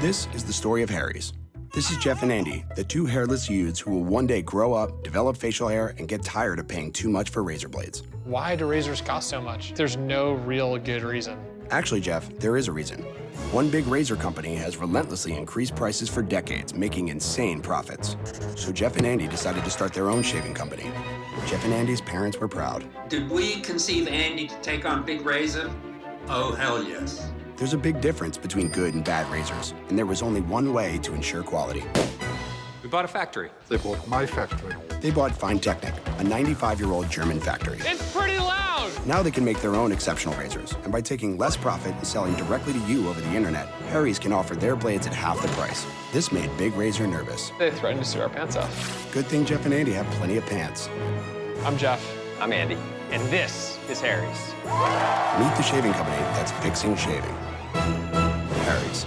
This is the story of Harry's. This is Jeff and Andy, the two hairless youths who will one day grow up, develop facial hair, and get tired of paying too much for razor blades. Why do razors cost so much? There's no real good reason. Actually, Jeff, there is a reason. One big razor company has relentlessly increased prices for decades, making insane profits. So Jeff and Andy decided to start their own shaving company. Jeff and Andy's parents were proud. Did we conceive Andy to take on Big Razor? Oh, hell yes. There's a big difference between good and bad razors, and there was only one way to ensure quality. We bought a factory. They bought my factory. They bought Feintechnik, a 95-year-old German factory. It's pretty loud! Now they can make their own exceptional razors, and by taking less profit and selling directly to you over the internet, Harry's can offer their blades at half the price. This made Big Razor nervous. They threatened to sue our pants off. Good thing Jeff and Andy have plenty of pants. I'm Jeff. I'm Andy, and this is Harry's. Meet the shaving company that's fixing shaving. Harry's.